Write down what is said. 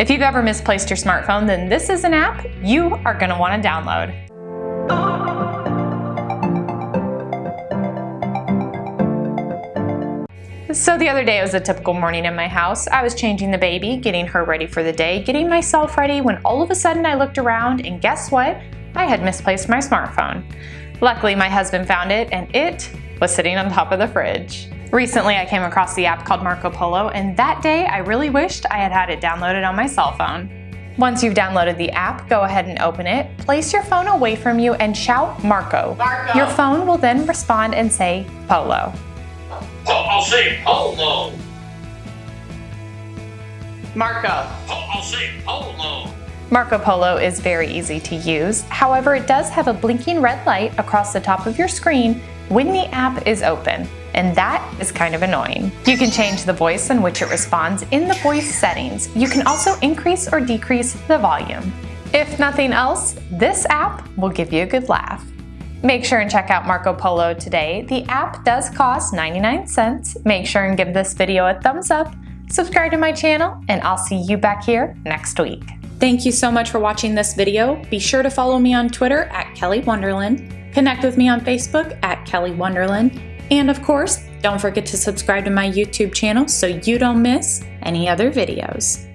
If you've ever misplaced your smartphone, then this is an app you are going to want to download. So the other day it was a typical morning in my house. I was changing the baby, getting her ready for the day, getting myself ready when all of a sudden I looked around and guess what? I had misplaced my smartphone. Luckily my husband found it and it was sitting on top of the fridge. Recently I came across the app called Marco Polo and that day I really wished I had had it downloaded on my cell phone. Once you've downloaded the app, go ahead and open it, place your phone away from you and shout Marco. Marco. Your phone will then respond and say Polo. I'll say polo. Marco. I'll say polo. Marco Polo is very easy to use. However, it does have a blinking red light across the top of your screen when the app is open, and that is kind of annoying. You can change the voice in which it responds in the voice settings. You can also increase or decrease the volume. If nothing else, this app will give you a good laugh. Make sure and check out Marco Polo today. The app does cost 99 cents. Make sure and give this video a thumbs up, subscribe to my channel, and I'll see you back here next week. Thank you so much for watching this video. Be sure to follow me on Twitter at Kelly Wonderland, connect with me on Facebook at Kelly Wonderland, and of course, don't forget to subscribe to my YouTube channel so you don't miss any other videos.